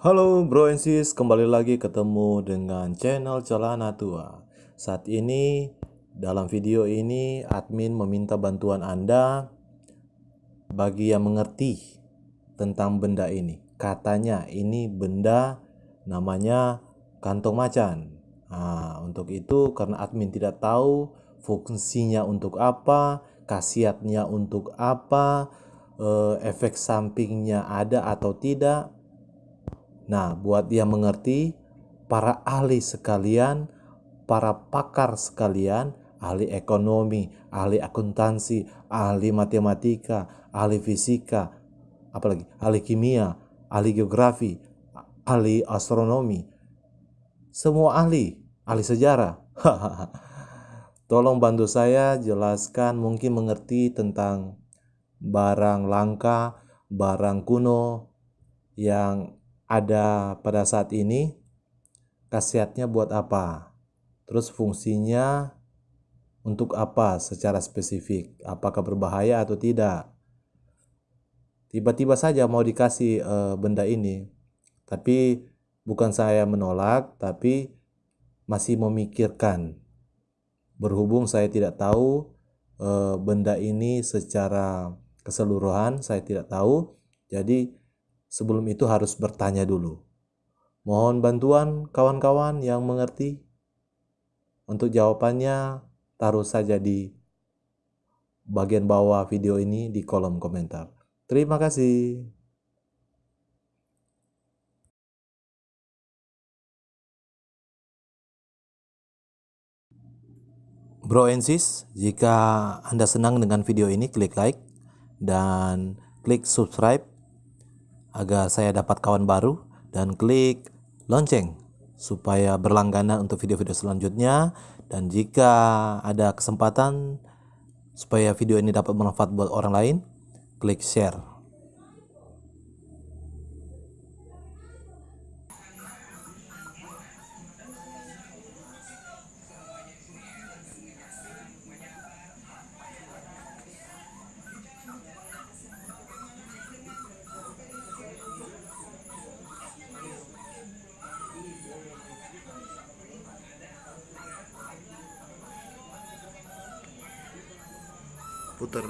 Halo bro and sis, kembali lagi ketemu dengan channel Celana Tua. Saat ini dalam video ini admin meminta bantuan Anda bagi yang mengerti tentang benda ini. Katanya ini benda namanya kantong macan. Nah, untuk itu karena admin tidak tahu fungsinya untuk apa, khasiatnya untuk apa, eh, efek sampingnya ada atau tidak, Nah, buat dia mengerti, para ahli sekalian, para pakar sekalian, ahli ekonomi, ahli akuntansi, ahli matematika, ahli fisika, apalagi ahli kimia, ahli geografi, ahli astronomi, semua ahli, ahli sejarah. Tolong bantu saya jelaskan mungkin mengerti tentang barang langka, barang kuno yang ada pada saat ini, khasiatnya buat apa? Terus fungsinya untuk apa secara spesifik? Apakah berbahaya atau tidak? Tiba-tiba saja mau dikasih e, benda ini, tapi bukan saya menolak, tapi masih memikirkan. Berhubung saya tidak tahu e, benda ini secara keseluruhan, saya tidak tahu, jadi sebelum itu harus bertanya dulu. Mohon bantuan kawan-kawan yang mengerti. Untuk jawabannya, taruh saja di bagian bawah video ini di kolom komentar. Terima kasih. Bro and sis, jika Anda senang dengan video ini, klik like dan klik subscribe agar saya dapat kawan baru dan klik lonceng supaya berlangganan untuk video-video selanjutnya. Dan jika ada kesempatan supaya video ini dapat bermanfaat buat orang lain klik share puter.